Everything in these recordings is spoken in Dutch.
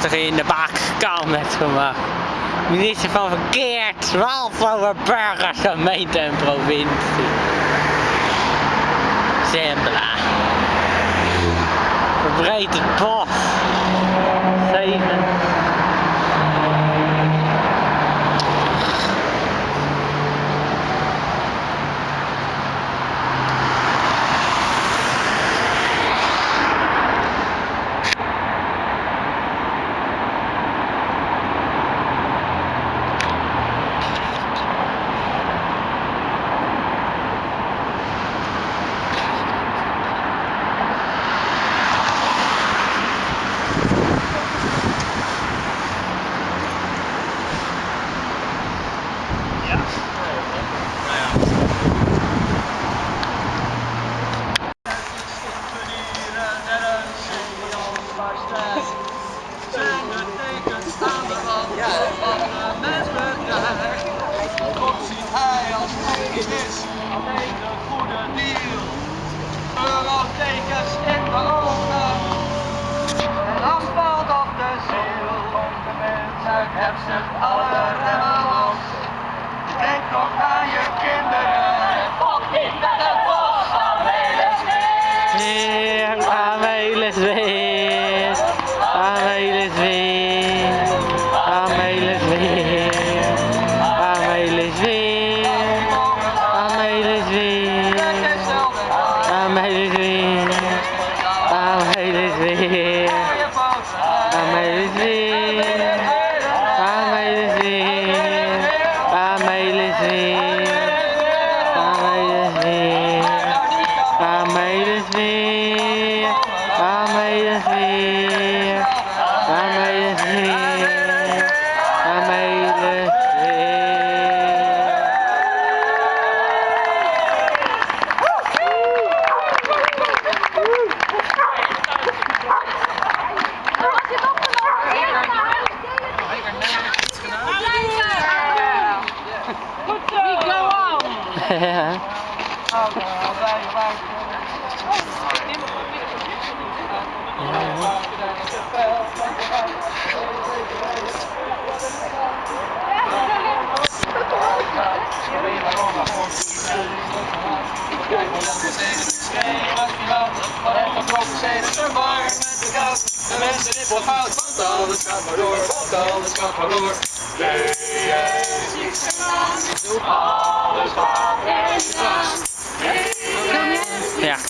prachtig in de bak kan met gemaakt. Eh, minister van Verkeer, 12 over burgers, gemeente en provincie. Zembla. Verbreed het bos. heb ze alle remmen los. Kijk toch aan je De mensen in Bothout, want alles gaat maar door, want alles gaat maar door. Nee, alles wat er. Ja.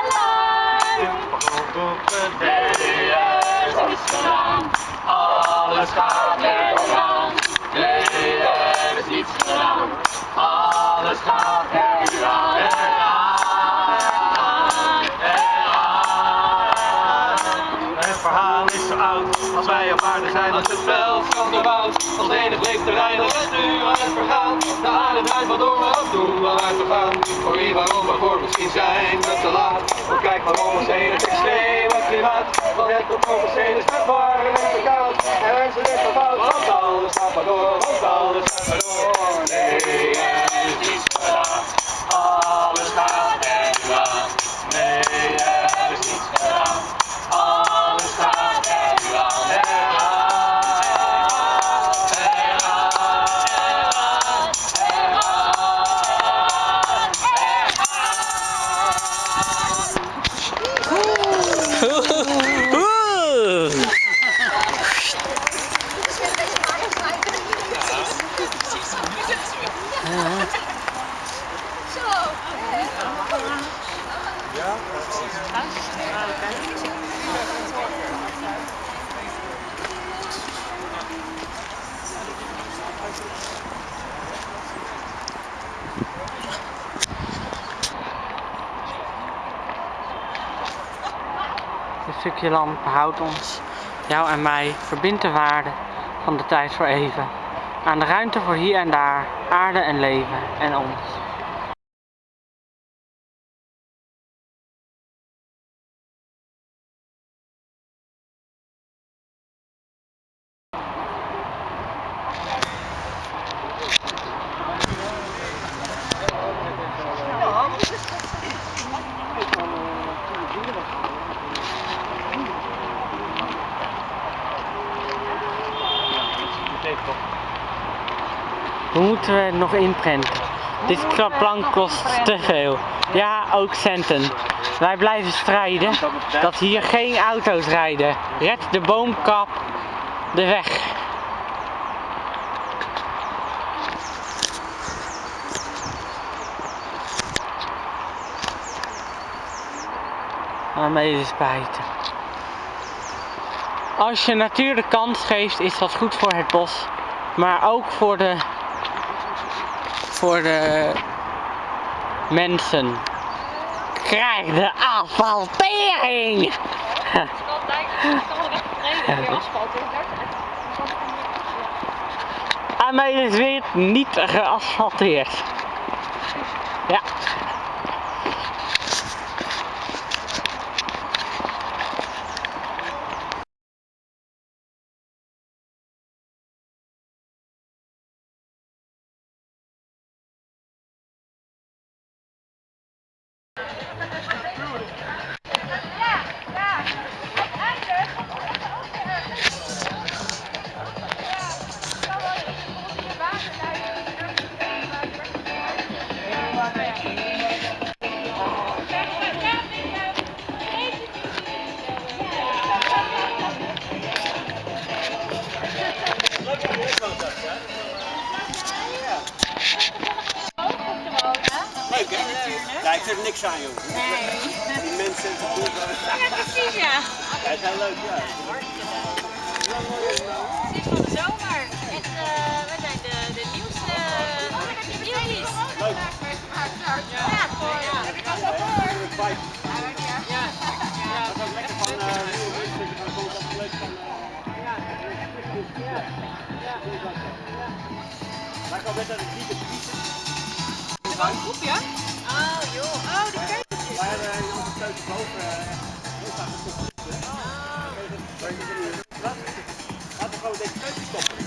Er is gedaan. Alles gaat er aan. Nee, er is niets gedaan. Alles gaat er aan. Het verhaal is zo oud, als wij op aarde zijn als het veld van de woud. Als enig leefterrein, dat is nu aan het vergaan. De draait maar door, maar ook doen uit te gaan. Voor wie, waarom, waarvoor, misschien zijn we te laat. Maar kijk maar om ons heen, het extreme klimaat. Want het op ons heen is het warm en te koud. En mensen denken fout, want alles gaat maar door, want alles gaat maar door. Nee, stukje land behoudt ons, jou en mij, verbindt de waarde van de tijd voor even. Aan de ruimte voor hier en daar, aarde en leven en ons. Hoe moeten we het nog inprenten? Dit plank kost te veel. Ja, ook centen. Wij blijven strijden dat hier geen auto's rijden. Red de boomkap de weg. Waarmee is spijten. Als je natuur de kans geeft, is dat goed voor het bos. Maar ook voor de voor de mensen. Krijg de asfaltering! En mij is weer niet geasfalteerd. Ja. Leuk hè? Ja, ik heb niks aan joh. Nee. Die mensen. Ja, precies ja. Jij zijn leuk, ja. Sinds van de zomer. Echt, eh, wij zijn de, de nieuwste nieuwtjes. Leuk. Ja, gewoon ja. Vijf. Ja. Dat was lekker van eh nieuwe mensen. Dat vond ik altijd leuk van. eh, ja, ja. Ja. Maar ik kan best uit het diepe Een groepje? Oh joh. Oh, die keutjes. Wij hebben in onze keuken boven eh, heel vaak een je wat? Laten we gewoon deze keuken stoppen.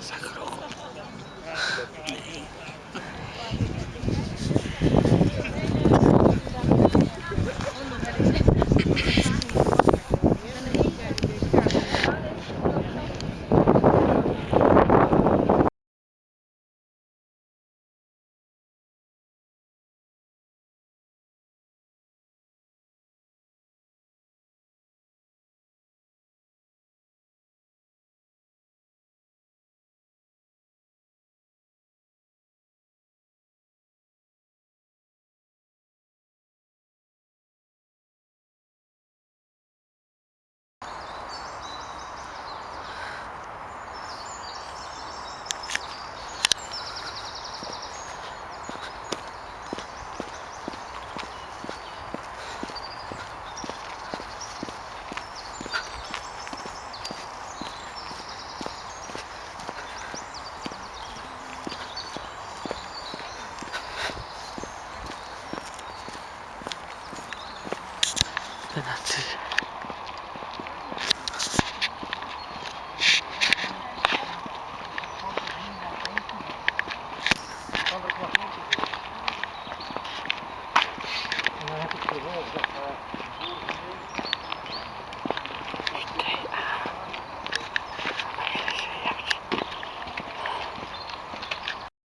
桜子。